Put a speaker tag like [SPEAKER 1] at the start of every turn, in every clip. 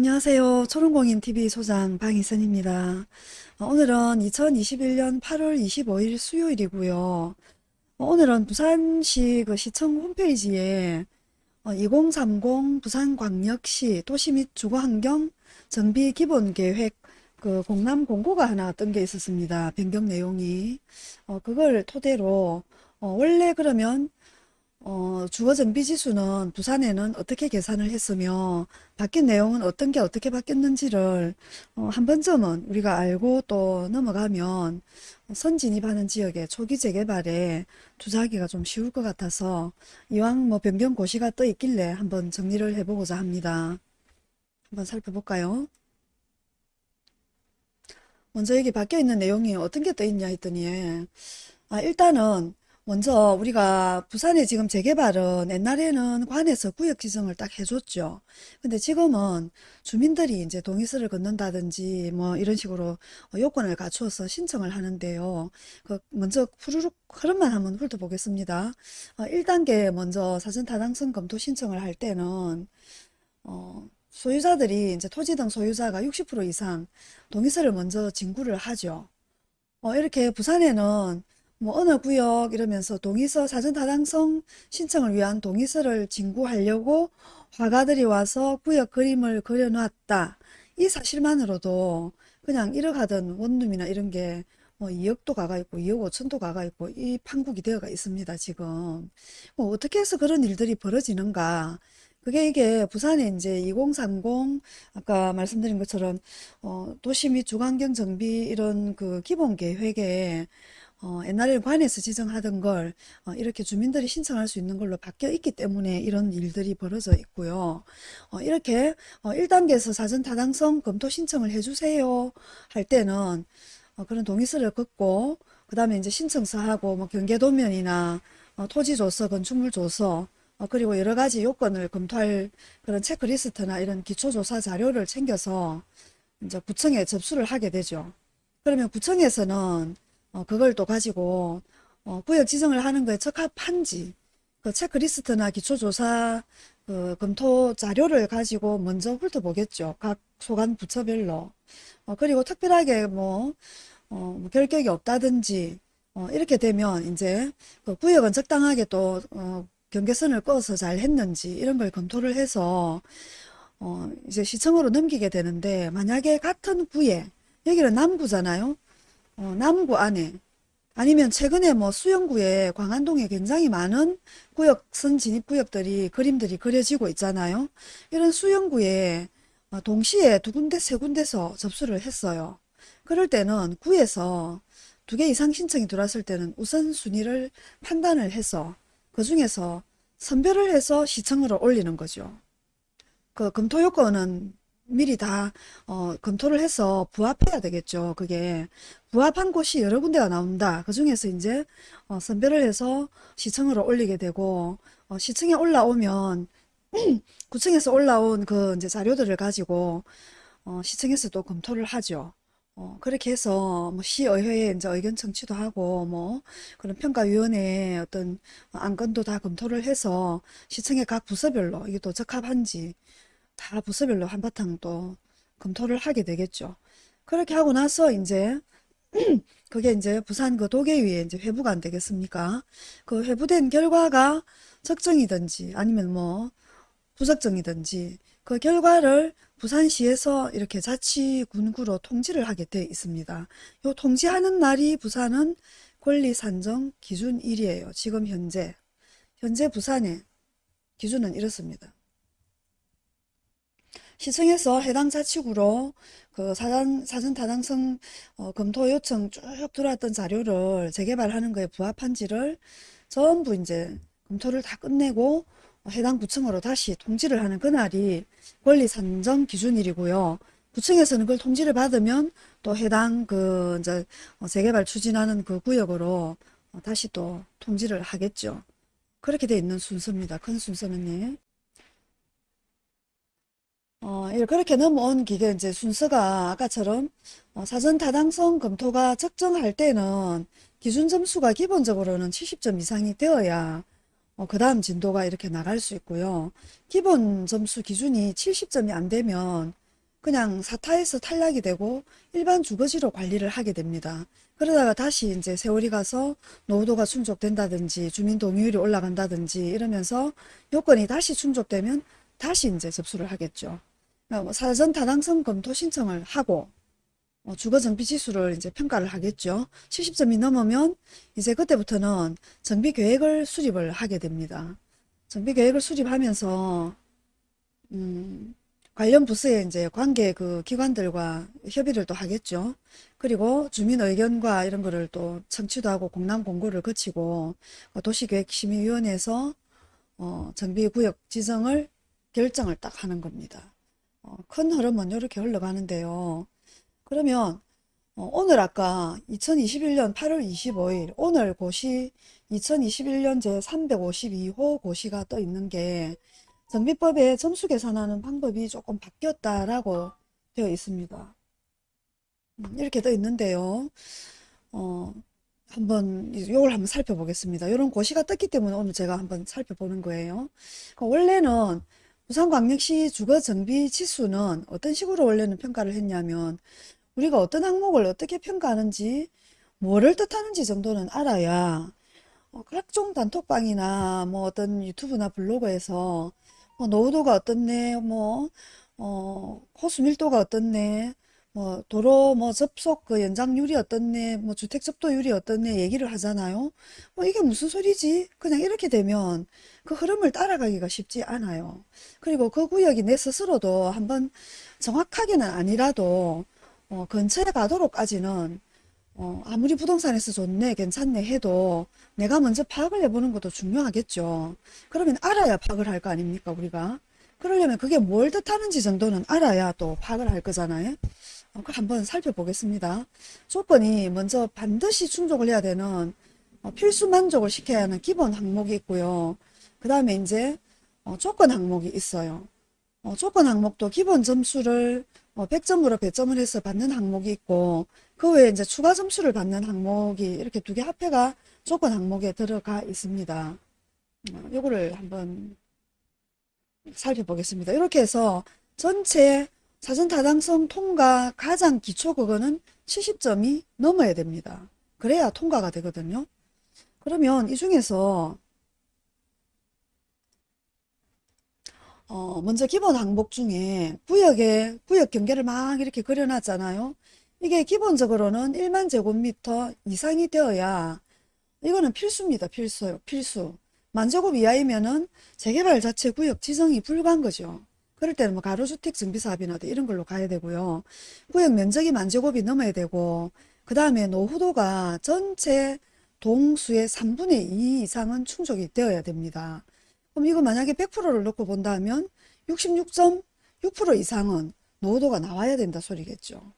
[SPEAKER 1] 안녕하세요. 초롱공인TV 소장 방희선입니다. 어, 오늘은 2021년 8월 25일 수요일이고요. 어, 오늘은 부산시 그 시청 홈페이지에 2030 부산광역시 도시 및 주거환경 정비 기본계획 그 공람 공고가 하나 뜬게 있었습니다. 변경 내용이. 어, 그걸 토대로 어, 원래 그러면 어, 주거정비지수는 부산에는 어떻게 계산을 했으며 바뀐 내용은 어떤 게 어떻게 바뀌었는지를 어, 한 번쯤은 우리가 알고 또 넘어가면 선진입하는 지역의 초기 재개발에 투자하기가 좀 쉬울 것 같아서 이왕 뭐 변경 고시가 떠 있길래 한번 정리를 해보고자 합니다. 한번 살펴볼까요? 먼저 여기 바뀌어 있는 내용이 어떤 게 떠 있냐 했더니 아, 일단은 먼저 우리가 부산에 지금 재개발은 옛날에는 관에서 구역 지정을 딱 해줬죠. 근데 지금은 주민들이 이제 동의서를 걷는다든지 뭐 이런 식으로 요건을 갖추어서 신청을 하는데요. 그 먼저 후루룩 흐름만 한번 훑어보겠습니다. 어, 1단계 먼저 사전 타당성 검토 신청을 할 때는 어, 소유자들이 이제 토지 등 소유자가 60% 이상 동의서를 먼저 진구를 하죠. 어, 이렇게 부산에는 뭐 어느 구역 이러면서 동의서 사전 타당성 신청을 위한 동의서를 진구하려고 화가들이 와서 구역 그림을 그려놨다. 이 사실만으로도 그냥 1억 하던 원룸이나 이런 게 뭐 2억도 가가 있고 2억 5천도 가가 있고 이 판국이 되어가 있습니다. 지금 뭐 어떻게 해서 그런 일들이 벌어지는가 그게 이게 부산에 이제 2030 아까 말씀드린 것처럼 어, 도시 및 주거환경 정비 이런 그 기본 계획에 어, 옛날에는 관에서 지정하던 걸 어, 이렇게 주민들이 신청할 수 있는 걸로 바뀌어 있기 때문에 이런 일들이 벌어져 있고요. 어, 이렇게 어, 1단계에서 사전 타당성 검토 신청을 해주세요 할 때는 어, 그런 동의서를 긋고 그 다음에 이제 신청서하고 뭐 경계도면이나 어, 토지조서, 건축물조서 어, 그리고 여러 가지 요건을 검토할 그런 체크리스트나 이런 기초조사 자료를 챙겨서 이제 구청에 접수를 하게 되죠. 그러면 구청에서는 어, 그걸 또 가지고 어, 구역 지정을 하는 거에 적합한지 그 체크리스트나 기초조사 그 검토 자료를 가지고 먼저 훑어보겠죠. 각 소관 부처별로. 어, 그리고 특별하게 뭐, 어, 뭐 결격이 없다든지 어, 이렇게 되면 이제 그 구역은 적당하게 또 어, 경계선을 꺼서 잘 했는지 이런 걸 검토를 해서 어, 이제 시청으로 넘기게 되는데 만약에 같은 구에 여기는 남구잖아요. 어, 남구 안에 아니면 최근에 뭐 수영구에 광안동에 굉장히 많은 구역 선 진입구역들이 그림들이 그려지고 있잖아요. 이런 수영구에 어, 동시에 두 군데 세 군데서 접수를 했어요. 그럴 때는 구에서 두 개 이상 신청이 들어왔을 때는 우선순위를 판단을 해서 그 중에서 선별을 해서 시청으로 올리는 거죠. 그 검토 요건은 미리 다 어, 검토를 해서 부합해야 되겠죠. 그게 부합한 곳이 여러 군데가 나온다. 그 중에서 이제 어, 선별을 해서 시청으로 올리게 되고 어, 시청에 올라오면 구청에서 올라온 그 이제 자료들을 가지고 어, 시청에서 또 검토를 하죠. 어, 그렇게 해서 뭐 시의회에 이제 의견 청취도 하고 뭐 그런 평가위원회에 어떤 안건도 다 검토를 해서 시청의 각 부서별로 이게 또 적합한지 다 부서별로 한바탕 또 검토를 하게 되겠죠. 그렇게 하고 나서 이제 그게 이제 부산 그 도계위에 이제 회부가 안 되겠습니까? 그 회부된 결과가 적정이든지 아니면 뭐 부적정이든지 그 결과를 부산시에서 이렇게 자치군구로 통지를 하게 되어 있습니다. 요 통지하는 날이 부산은 권리산정 기준일이에요. 지금 현재. 현재 부산의 기준은 이렇습니다. 시청에서 해당 자치구로 그 사전, 사전 타당성 어, 검토 요청 쭉 들어왔던 자료를 재개발하는 거에 부합한지를 전부 이제 검토를 다 끝내고 해당 구청으로 다시 통지를 하는 그날이 권리 산정 기준일이고요. 구청에서는 그걸 통지를 받으면 또 해당 그 이제 어, 재개발 추진하는 그 구역으로 어, 다시 또 통지를 하겠죠. 그렇게 돼 있는 순서입니다. 큰 순서는요. 어, 그렇게 넘어온 기계 이제 순서가 아까처럼 어, 사전 타당성 검토가 적정할 때는 기준 점수가 기본적으로는 70점 이상이 되어야 어, 그 다음 진도가 이렇게 나갈 수 있고요. 기본 점수 기준이 70점이 안 되면 그냥 사타에서 탈락이 되고 일반 주거지로 관리를 하게 됩니다. 그러다가 다시 이제 세월이 가서 노후도가 충족된다든지 주민 동의율이 올라간다든지 이러면서 요건이 다시 충족되면 다시 이제 접수를 하겠죠. 그러니까 뭐 사전 타당성 검토 신청을 하고 어, 주거 정비 지수를 이제 평가를 하겠죠. 70점이 넘으면 이제 그때부터는 정비 계획을 수립을 하게 됩니다. 정비 계획을 수립하면서 음, 관련 부서에 이제 관계 그 기관들과 협의를 또 하겠죠. 그리고 주민 의견과 이런 거를 또 청취도 하고 공람 공고를 거치고 어, 도시계획심의위원회에서 어, 정비구역 지정을 결정을 딱 하는 겁니다. 어, 큰 흐름은 이렇게 흘러가는데요. 그러면 어, 오늘 아까 2021년 8월 25일 오늘 고시 2021년 제 352호 고시가 떠 있는 게 정비법에 점수 계산하는 방법이 조금 바뀌었다라고 되어 있습니다. 음, 이렇게 떠 있는데요. 어, 한번 이걸 한번 살펴보겠습니다. 이런 고시가 떴기 때문에 오늘 제가 한번 살펴보는 거예요. 그러니까 원래는 부산광역시 주거정비 지수는 어떤 식으로 원래는 평가를 했냐면 우리가 어떤 항목을 어떻게 평가하는지 뭐를 뜻하는지 정도는 알아야 어, 각종 단톡방이나 뭐 어떤 유튜브나 블로그에서 뭐 노후도가 어떻네 뭐 어, 호수 밀도가 어떻네 뭐 도로 뭐 접속 그 연장률이 어떻네 뭐 주택 접도율이 어떻네 얘기를 하잖아요 뭐 이게 무슨 소리지 그냥 이렇게 되면 그 흐름을 따라가기가 쉽지 않아요 그리고 그 구역이 내 스스로도 한번 정확하게는 아니라도 어, 근처에 가도록까지는 어, 아무리 부동산에서 좋네, 괜찮네 해도 내가 먼저 파악을 해보는 것도 중요하겠죠. 그러면 알아야 파악을 할 거 아닙니까, 우리가? 그러려면 그게 뭘 뜻하는지 정도는 알아야 또 파악을 할 거잖아요. 한번 살펴보겠습니다. 조건이 먼저 반드시 충족을 해야 되는 어, 필수 만족을 시켜야 하는 기본 항목이 있고요. 그 다음에 이제 어, 조건 항목이 있어요. 어, 조건 항목도 기본 점수를 어, 100점으로 배점을 해서 받는 항목이 있고 그 외에 이제 추가 점수를 받는 항목이 이렇게 두 개 합해가 조건 항목에 들어가 있습니다. 어, 요거를 한번 살펴보겠습니다. 이렇게 해서 전체 사전 타당성 통과 가장 기초 그거는 70점이 넘어야 됩니다. 그래야 통과가 되거든요. 그러면 이 중에서 어, 먼저 기본 항목 중에 구역에 구역 경계를 막 이렇게 그려놨잖아요. 이게 기본적으로는 1만 제곱미터 이상이 되어야 이거는 필수입니다. 필수요. 필수. 만제곱 이하이면은 재개발 자체 구역 지정이 불가한 거죠. 그럴 때는 뭐 가로주택 정비사업이나 이런 걸로 가야 되고요. 구역 면적이 만 제곱이 넘어야 되고 그 다음에 노후도가 전체 동수의 3분의 2 이상은 충족이 되어야 됩니다. 그럼 이거 만약에 100%를 놓고 본다면 66.6% 이상은 노후도가 나와야 된다 소리겠죠.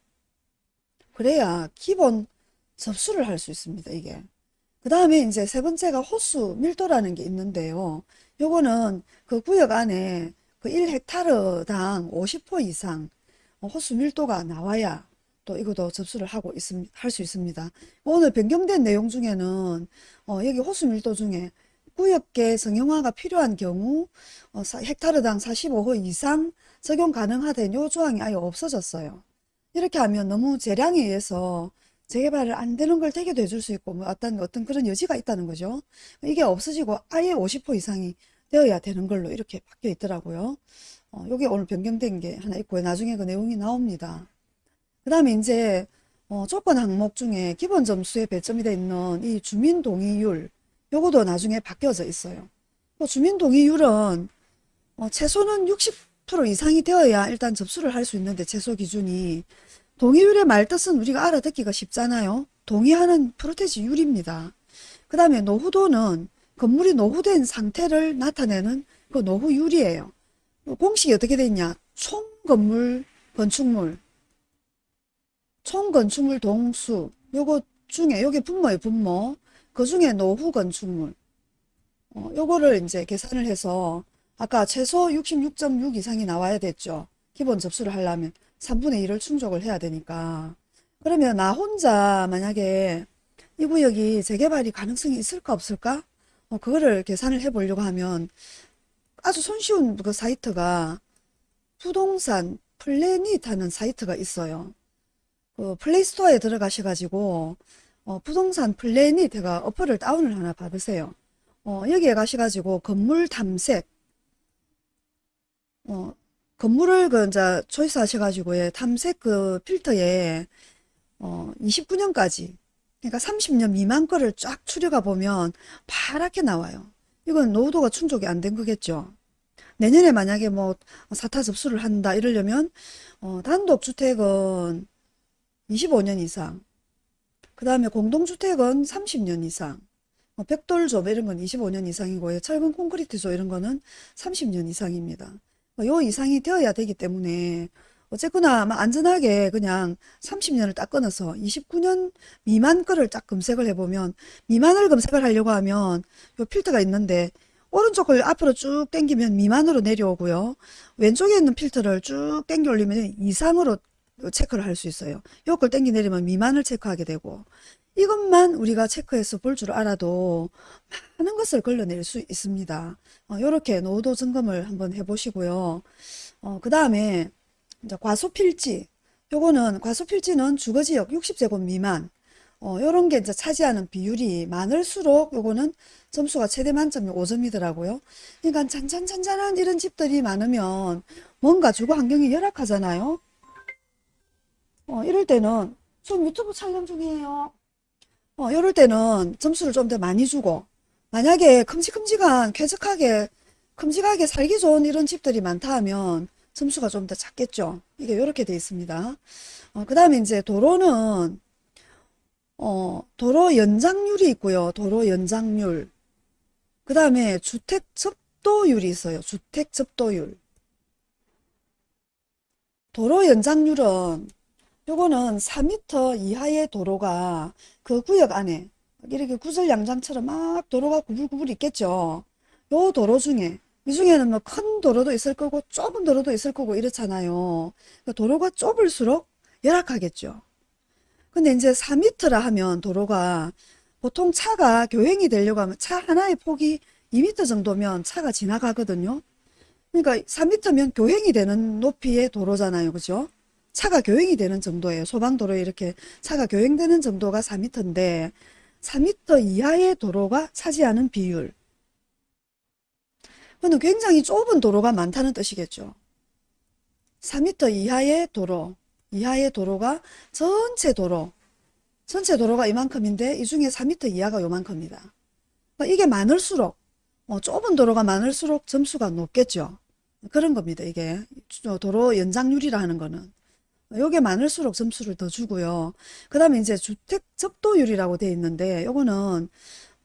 [SPEAKER 1] 그래야 기본 접수를 할 수 있습니다. 이게. 그 다음에 이제 세 번째가 호수 밀도라는 게 있는데요. 요거는 그 구역 안에 그 1헥타르당 50호 이상 호수 밀도가 나와야 또 이것도 접수를 하고 있음, 할 수 있습니다. 오늘 변경된 내용 중에는 어, 여기 호수 밀도 중에 구역계 정형화가 필요한 경우 어, 헥타르당 45호 이상 적용 가능하다는 요 조항이 아예 없어졌어요. 이렇게 하면 너무 재량에 의해서 재개발을 안 되는 걸 되게 돼줄 수 있고 뭐 어떤 어떤 그런 여지가 있다는 거죠. 이게 없어지고 아예 50호 이상이 되어야 되는 걸로 이렇게 바뀌어 있더라고요. 어, 요게 오늘 변경된 게 하나 있고요. 나중에 그 내용이 나옵니다. 그 다음에 이제 어, 조건 항목 중에 기본 점수에 배점이 되어 있는 이 주민 동의율 요거도 나중에 바뀌어져 있어요. 뭐 주민 동의율은 어, 최소는 60% 이상이 되어야 일단 접수를 할 수 있는데 최소 기준이 동의율의 말뜻은 우리가 알아듣기가 쉽잖아요. 동의하는 프로테지율입니다. 그 다음에 노후도는 건물이 노후된 상태를 나타내는 그 노후율이에요. 공식이 어떻게 되어 있냐? 총 건물 건축물 총 건축물 동수 요거 중에 요게 분모예요 분모 그 중에 노후 건축물 어, 요거를 이제 계산을 해서 아까 최소 66.6 이상이 나와야 됐죠. 기본 접수를 하려면 3분의 1을 충족을 해야 되니까 그러면 나 혼자 만약에 이 구역이 재개발이 가능성이 있을까 없을까? 어, 그거를 계산을 해 보려고 하면 아주 손쉬운 그 사이트가 부동산 플래닛 하는 사이트가 있어요. 그 플레이스토어에 들어가셔가지고 어, 부동산 플래닛 해가 어플을 다운을 하나 받으세요. 어, 여기에 가셔가지고 건물 탐색 어, 건물을 그 이제 초이스 하셔가지고 예, 탐색 그 필터에 어, 29년까지 그러니까 30년 미만 거를 쫙 추려가 보면 파랗게 나와요. 이건 노후도가 충족이 안 된 거겠죠. 내년에 만약에 뭐 사타 접수를 한다 이러려면 어, 단독주택은 25년 이상 그 다음에 공동주택은 30년 이상 뭐 벽돌조 이런 건 25년 이상이고요. 철근 콘크리트조 이런 거는 30년 이상입니다. 뭐요 이상이 되어야 되기 때문에 어쨌거나 안전하게 그냥 30년을 딱 끊어서 29년 미만 거를 딱 검색을 해보면 미만을 검색을 하려고 하면 요 필터가 있는데 오른쪽을 앞으로 쭉 당기면 미만으로 내려오고요. 왼쪽에 있는 필터를 쭉 당겨 올리면 이상으로 체크를 할 수 있어요. 요걸 당겨 내리면 미만을 체크하게 되고 이것만 우리가 체크해서 볼 줄 알아도 많은 것을 걸러낼 수 있습니다. 어, 이렇게 노후도 점검을 한번 해보시고요. 어, 그 다음에 이제 과소필지 요거는 과소필지는 주거지역 60제곱 미만 어, 요런 게 이제 차지하는 비율이 많을수록 요거는 점수가 최대 만점이 5점이더라고요. 그러니까 잔잔잔잔한 이런 집들이 많으면 뭔가 주거 환경이 열악하잖아요. 어, 이럴 때는 좀 유튜브 촬영 중이에요. 어, 이럴 때는 점수를 좀 더 많이 주고 만약에 큼직큼직한 쾌적하게 큼직하게 살기 좋은 이런 집들이 많다 하면 점수가 좀 더 작겠죠. 이게 이렇게 돼 있습니다. 어, 그 다음에 이제 도로는 어, 도로 연장률이 있고요. 도로 연장률. 그 다음에 주택 접도율이 있어요. 주택 접도율. 도로 연장률은 요거는 4m 이하의 도로가 그 구역 안에 이렇게 구설양장처럼 막 도로가 구불구불 있겠죠. 요 도로 중에 이 중에는 뭐 큰 도로도 있을 거고 좁은 도로도 있을 거고 이렇잖아요. 그 도로가 좁을수록 열악하겠죠. 근데 이제 4m라 하면 도로가 보통 차가 교행이 되려고 하면 차 하나의 폭이 2m 정도면 차가 지나가거든요. 그러니까 3m면 교행이 되는 높이의 도로잖아요. 그죠? 차가 교행이 되는 정도예요. 소방도로에 이렇게 차가 교행되는 정도가 4m인데 4m 이하의 도로가 차지하는 비율. 그는 굉장히 좁은 도로가 많다는 뜻이겠죠. 4m 이하의 도로, 이하의 도로가 전체 도로, 전체 도로가 이만큼인데 이 중에 4m 이하가 요만큼이다. 그러니까 이게 많을수록 어, 좁은 도로가 많을수록 점수가 높겠죠. 그런 겁니다. 이게 도로 연장률이라 하는 거는. 요게 많을수록 점수를 더 주고요. 그 다음에 이제 주택 접도율이라고 되어 있는데 요거는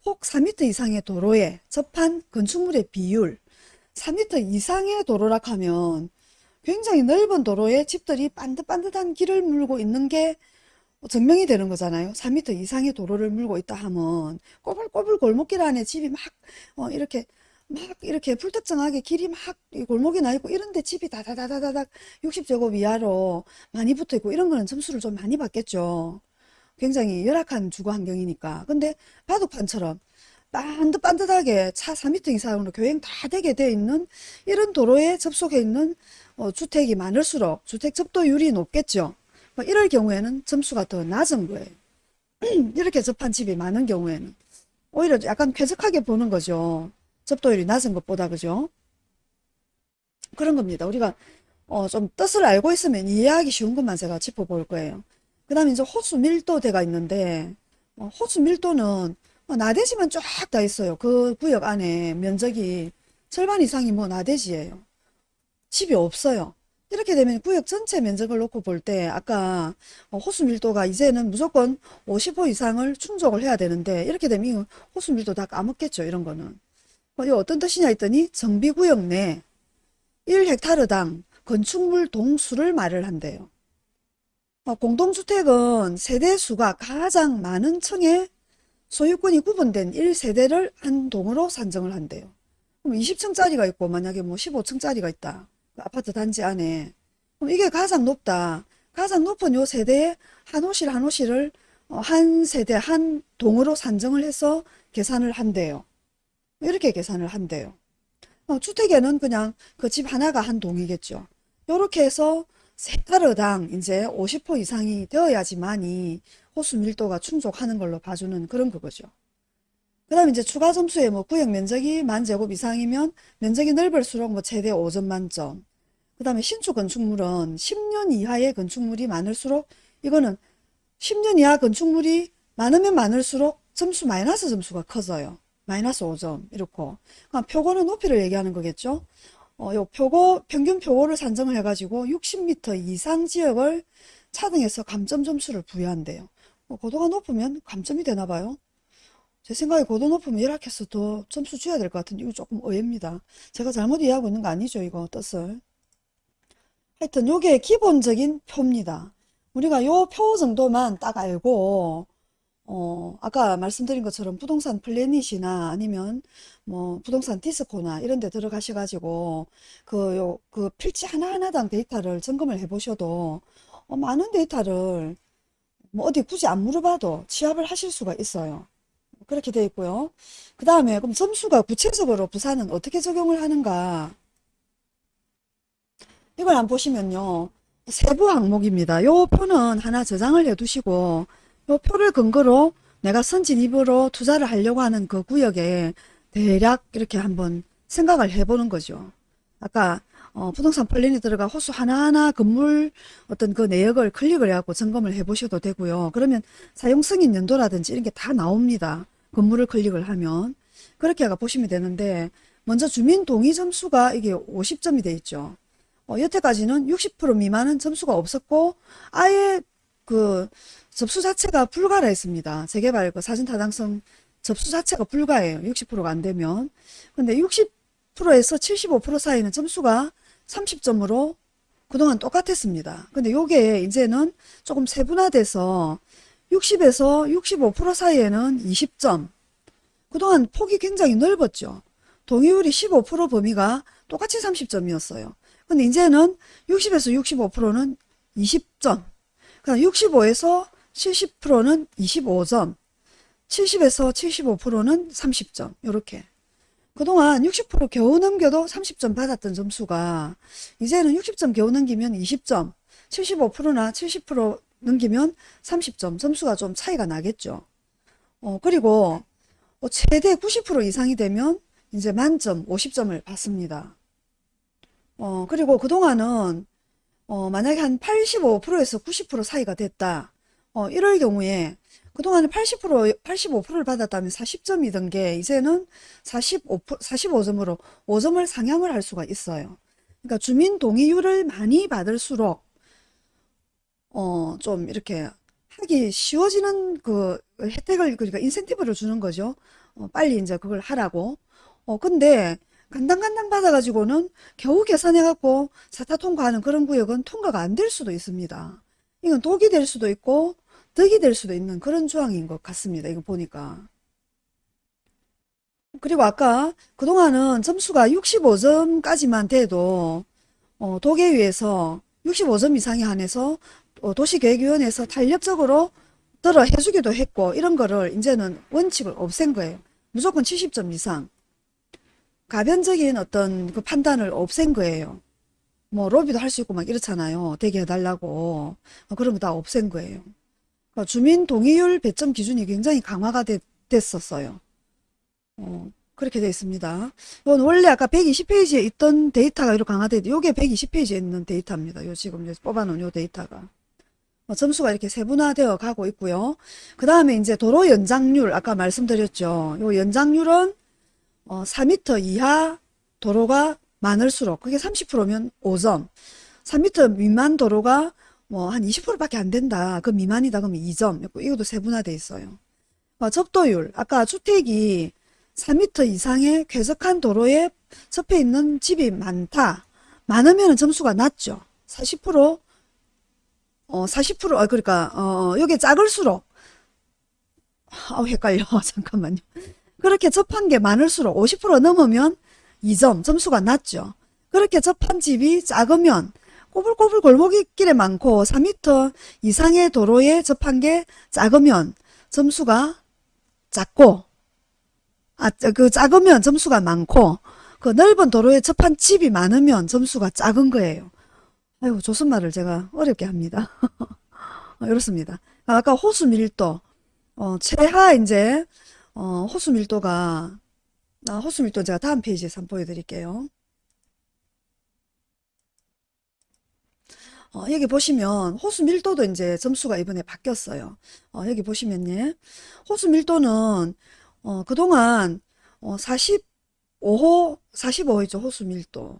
[SPEAKER 1] 혹 4m 이상의 도로에 접한 건축물의 비율 4m 이상의 도로라 하면 굉장히 넓은 도로에 집들이 반듯반듯한 길을 물고 있는 게 증명이 되는 거잖아요. 4m 이상의 도로를 물고 있다 하면 꼬불꼬불 골목길 안에 집이 막 어, 이렇게 막 이렇게 불특정하게 길이 막 골목이 나 있고 이런데 집이 다다다다닥 60제곱 이하로 많이 붙어 있고 이런 거는 점수를 좀 많이 받겠죠. 굉장히 열악한 주거 환경이니까. 근데 바둑판처럼 반듯반듯하게 차 4m 이상으로 교행 다 되게 돼 있는 이런 도로에 접속해 있는 어, 주택이 많을수록 주택 접도율이 높겠죠. 뭐 이럴 경우에는 점수가 더 낮은 거예요. 이렇게 접한 집이 많은 경우에는 오히려 약간 쾌적하게 보는 거죠. 접도율이 낮은 것보다 그죠? 그런 겁니다. 우리가 어, 좀 뜻을 알고 있으면 이해하기 쉬운 것만 제가 짚어볼 거예요. 그 다음에 이제 호수 밀도대가 있는데 어, 호수 밀도는 뭐 나대지만 쫙 다 있어요. 그 구역 안에 면적이 절반 이상이 뭐 나대지예요. 집이 없어요. 이렇게 되면 구역 전체 면적을 놓고 볼 때 아까 어, 호수 밀도가 이제는 무조건 50% 이상을 충족을 해야 되는데 이렇게 되면 호수 밀도 다 까먹겠죠. 이런 거는. 어, 이 어떤 뜻이냐 했더니 정비구역 내 1헥타르당 건축물 동수를 말을 한대요. 어, 공동주택은 세대수가 가장 많은 층의 소유권이 구분된 1세대를 한 동으로 산정을 한대요. 그럼 20층짜리가 있고 만약에 뭐 15층짜리가 있다. 그 아파트 단지 안에. 그럼 이게 가장 높다. 가장 높은 요 세대에 한 호실 한 호실을 어, 한 세대 한 동으로 산정을 해서 계산을 한대요. 이렇게 계산을 한대요. 어, 주택에는 그냥 그 집 하나가 한 동이겠죠. 이렇게 해서 세타르당 이제 50% 이상이 되어야지만이 호수 밀도가 충족하는 걸로 봐주는 그런 그거죠. 그 다음에 이제 추가 점수에 뭐 구역 면적이 만 제곱 이상이면 면적이 넓을수록 뭐 최대 5점 만점. 그 다음에 신축 건축물은 10년 이하의 건축물이 많을수록 이거는 10년 이하 건축물이 많으면 많을수록 점수 마이너스 점수가 커져요. 마이너스 5점 이렇고 그러니까 표고는 높이를 얘기하는 거겠죠. 어, 요 표고 평균 표고를 산정을 해가지고 60m 이상 지역을 차등해서 감점 점수를 부여한대요. 어, 고도가 높으면 감점이 되나 봐요. 제 생각에 고도 높으면 열악해서 더 점수 줘야 될 것 같은데 이거 조금 의외입니다. 제가 잘못 이해하고 있는 거 아니죠 이거 뜻을. 하여튼 요게 기본적인 표입니다. 우리가 요 표 정도만 딱 알고 어, 아까 말씀드린 것처럼 부동산 플래닛이나 아니면 뭐 부동산 디스코나 이런 데 들어가셔 가지고 그, 요, 그 필지 하나하나당 데이터를 점검을 해 보셔도 어, 많은 데이터를 뭐 어디 굳이 안 물어봐도 취합을 하실 수가 있어요. 그렇게 되어 있고요. 그 다음에 그럼 점수가 구체적으로 부산은 어떻게 적용을 하는가? 이걸 안 보시면요. 세부 항목입니다. 요 표는 하나 저장을 해 두시고 요 표를 근거로 내가 선진입으로 투자를 하려고 하는 그 구역에 대략 이렇게 한번 생각을 해보는 거죠. 아까 어, 부동산 플랜이 들어가 호수 하나하나 건물 어떤 그 내역을 클릭을 해갖고 점검을 해보셔도 되고요. 그러면 사용승인 연도라든지 이런 게 다 나옵니다. 건물을 클릭을 하면. 그렇게 해가 보시면 되는데 먼저 주민 동의 점수가 이게 50점이 돼 있죠. 어, 여태까지는 60% 미만은 점수가 없었고 아예 그 접수 자체가 불가라 했습니다. 재개발 그 사진 타당성 접수 자체가 불가해요. 60%가 안 되면. 근데 60%에서 75% 사이는 점수가 30점으로 그동안 똑같았습니다. 근데 요게 이제는 조금 세분화돼서 60에서 65% 사이에는 20점. 그동안 폭이 굉장히 넓었죠. 동의율이 15% 범위가 똑같이 30점이었어요. 근데 이제는 60에서 65%는 20점. 그다음 65에서 70%는 25점. 70에서 75%는 30점. 이렇게. 그동안 60% 겨우 넘겨도 30점 받았던 점수가 이제는 60점 겨우 넘기면 20점, 75%나 70% 넘기면 30점 점수가 좀 차이가 나겠죠. 어, 그리고 어, 최대 90% 이상이 되면 이제 만점 50점을 받습니다. 어, 그리고 그동안은 어, 만약에 한 85%에서 90% 사이가 됐다. 어, 이럴 경우에 그동안에 80%, 85%를 받았다면 40점이던 게 이제는 45, 45점으로 5점을 상향을 할 수가 있어요. 그러니까 주민 동의율을 많이 받을수록 어, 좀 이렇게 하기 쉬워지는 그 혜택을 그러니까 인센티브를 주는 거죠. 어, 빨리 이제 그걸 하라고. 어, 근데 간당간당 받아가지고는 겨우 계산해갖고 사타 통과하는 그런 구역은 통과가 안 될 수도 있습니다. 이건 독이 될 수도 있고 덕이 될 수도 있는 그런 조항인 것 같습니다. 이거 보니까. 그리고 아까 그동안은 점수가 65점까지만 돼도 어, 도계위에서 65점 이상에 한해서 어, 도시계획위원회에서 탄력적으로 들어 해주기도 했고 이런 거를 이제는 원칙을 없앤 거예요. 무조건 70점 이상. 가변적인 어떤 그 판단을 없앤 거예요. 뭐 로비도 할 수 있고 막 이렇잖아요. 되게 해달라고. 어, 그런 거 다 없앤 거예요. 그러니까 주민 동의율 배점 기준이 굉장히 강화가 됐, 었어요 어, 그렇게 되어 있습니다. 이건 원래 아까 120페이지에 있던 데이터가 이렇게 강화돼 이게 120페이지에 있는 데이터입니다. 요 지금 뽑아놓은 요 데이터가. 어, 점수가 이렇게 세분화되어 가고 있고요. 그 다음에 이제 도로 연장률 아까 말씀드렸죠. 요 연장률은 어, 4m 이하 도로가 많을수록 그게 30%면 5점 3m 미만 도로가 뭐 한 20%밖에 안 된다. 그 미만이다. 그러면 2점. 이것도 세분화돼 있어요. 어, 접도율. 아까 주택이 4m 이상의 쾌적한 도로에 접해 있는 집이 많다. 많으면 점수가 낮죠. 40% 어, 40% 어, 그러니까 어, 여기 작을수록. 아 헷갈려. 잠깐만요. 그렇게 접한 게 많을수록 50% 넘으면 2점 점수가 낮죠. 그렇게 접한 집이 작으면 꼬불꼬불 골목길에 많고 4m 이상의 도로에 접한 게 작으면 점수가 작고 아, 그 작으면 점수가 많고 그 넓은 도로에 접한 집이 많으면 점수가 작은 거예요. 아이고, 조선말을 제가 어렵게 합니다. 어, 이렇습니다. 아까 호수 밀도, 어, 최하 이제, 어, 호수 밀도가, 아, 호수 밀도 제가 다음 페이지에서 한번 보여드릴게요. 어, 여기 보시면 호수 밀도도 이제 점수가 이번에 바뀌었어요. 어, 여기 보시면요. 호수 밀도는 어, 그동안 어, 45호, 45호죠. 호수 밀도.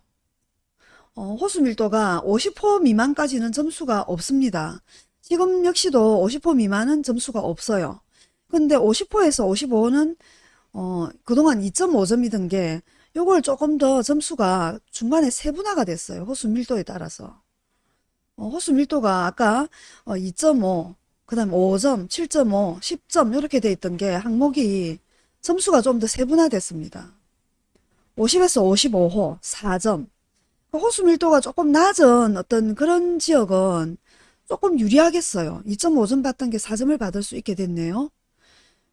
[SPEAKER 1] 어, 호수 밀도가 50호 미만까지는 점수가 없습니다. 지금 역시도 50호 미만은 점수가 없어요. 근데 50호에서 55호는 어, 그동안 2.5점이던 게 요걸 조금 더 점수가 중간에 세분화가 됐어요. 호수 밀도에 따라서. 어, 호수 밀도가 아까 어, 2.5, 그 다음 5점, 7.5, 10점 이렇게 돼 있던 게 항목이 점수가 좀 더 세분화됐습니다. 50에서 55호 4점. 호수 밀도가 조금 낮은 어떤 그런 지역은 조금 유리하겠어요. 2.5점 받던 게 4점을 받을 수 있게 됐네요.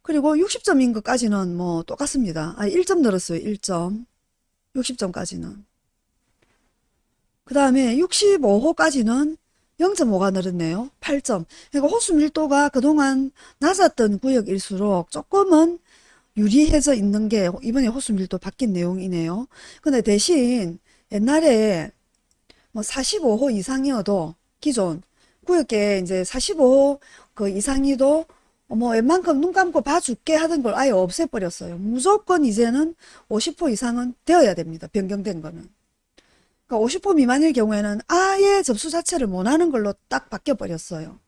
[SPEAKER 1] 그리고 60점인 것까지는 뭐 똑같습니다. 아, 1점 늘었어요. 1점. 60점까지는. 그 다음에 65호까지는 0.5가 늘었네요. 8점. 그러니까 호수 밀도가 그동안 낮았던 구역일수록 조금은 유리해져 있는 게 이번에 호수 밀도 바뀐 내용이네요. 근데 대신 옛날에 뭐 45호 이상이어도 기존 구역에 이제 45호 그 이상이도 뭐 웬만큼 눈 감고 봐줄게 하던 걸 아예 없애버렸어요. 무조건 이제는 50호 이상은 되어야 됩니다. 변경된 거는. 그러니까 50호 미만일 경우에는 아예 접수 자체를 못하는 걸로 딱 바뀌어버렸어요.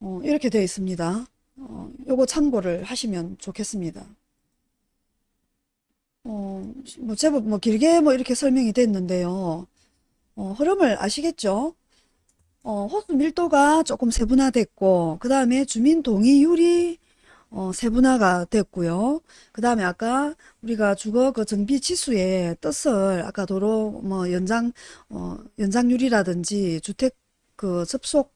[SPEAKER 1] 어, 이렇게 되어 있습니다. 어, 요거 참고를 하시면 좋겠습니다. 어, 뭐 제법 뭐 길게 뭐 이렇게 설명이 됐는데요. 어, 흐름을 아시겠죠? 어, 호수 밀도가 조금 세분화됐고, 그 다음에 주민 동의율이 어, 세분화가 됐고요. 그 다음에 아까 우리가 주거 그 정비 지수의 뜻을 아까 도로 뭐 연장, 어, 연장률이라든지 주택 그 접속,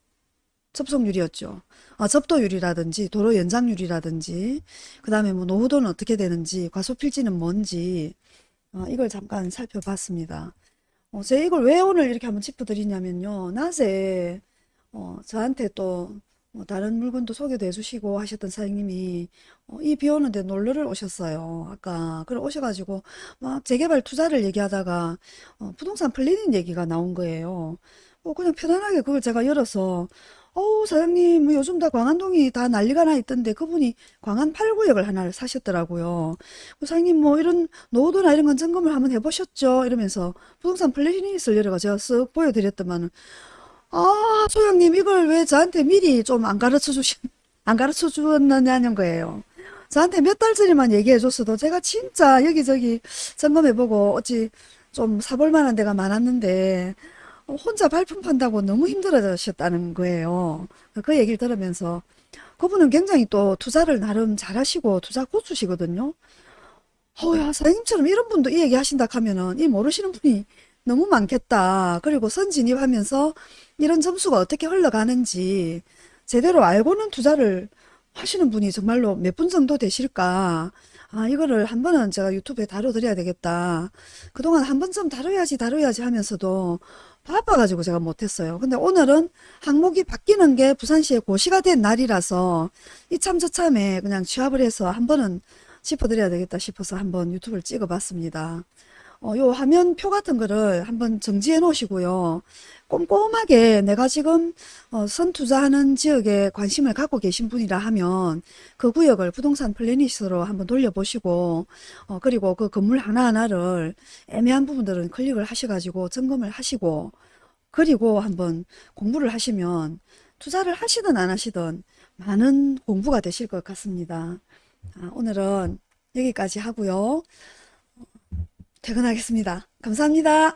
[SPEAKER 1] 접속률이었죠. 아, 접도율이라든지 도로 연장률이라든지 그 다음에 뭐 노후도는 어떻게 되는지 과소필지는 뭔지 어, 이걸 잠깐 살펴봤습니다. 어, 제가 이걸 왜 오늘 이렇게 한번 짚어드리냐면요. 낮에 어, 저한테 또 어, 다른 물건도 소개도 해주시고 하셨던 사장님이 어, 이비 오는데 놀러를 오셨어요. 아까 그래 오셔가지고 막 재개발 투자를 얘기하다가 어, 부동산 플래닛 얘기가 나온 거예요. 어, 그냥 편안하게 그걸 제가 열어서 어우 사장님 뭐 요즘 다 광안동이 다 난리가 나 있던데 그분이 광안 8구역을 하나를 사셨더라고요. 그 사장님 뭐 이런 노후도나 이런 건 점검을 한번 해보셨죠? 이러면서 부동산 플래닛을 열어가 제가 쓱 보여드렸더만은 아 소장님 이걸 왜 저한테 미리 좀 안 가르쳐 주신 안 가르쳐 주었느냐는 거예요. 저한테 몇 달 전에만 얘기해 줬어도 제가 진짜 여기저기 점검해보고 어찌 좀 사볼 만한 데가 많았는데 어, 혼자 발품 판다고 너무 힘들어졌다는 거예요. 그 얘기를 들으면서 그분은 굉장히 또 투자를 나름 잘하시고 투자 고수시거든요. 어야 사장님처럼 이런 분도 이 얘기 하신다 하면은 이 모르시는 분이 너무 많겠다. 그리고 선진입하면서 이런 점수가 어떻게 흘러가는지 제대로 알고는 투자를 하시는 분이 정말로 몇 분 정도 되실까? 아, 이거를 한 번은 제가 유튜브에 다뤄드려야 되겠다. 그동안 한 번쯤 다뤄야지, 다뤄야지 하면서도 바빠가지고 제가 못했어요. 근데 오늘은 항목이 바뀌는 게 부산시에 고시가 된 날이라서 이참 저참에 그냥 취합을 해서 한 번은 짚어드려야 되겠다 싶어서 한번 유튜브를 찍어봤습니다. 어, 요 화면 표 같은 거를 한번 정지해 놓으시고요. 꼼꼼하게 내가 지금 어, 선투자하는 지역에 관심을 갖고 계신 분이라 하면 그 구역을 부동산 플래닛으로 한번 돌려보시고 어, 그리고 그 건물 하나하나를 애매한 부분들은 클릭을 하셔가지고 점검을 하시고 그리고 한번 공부를 하시면 투자를 하시든 안 하시든 많은 공부가 되실 것 같습니다. 아, 오늘은 여기까지 하고요. 퇴근하겠습니다. 감사합니다.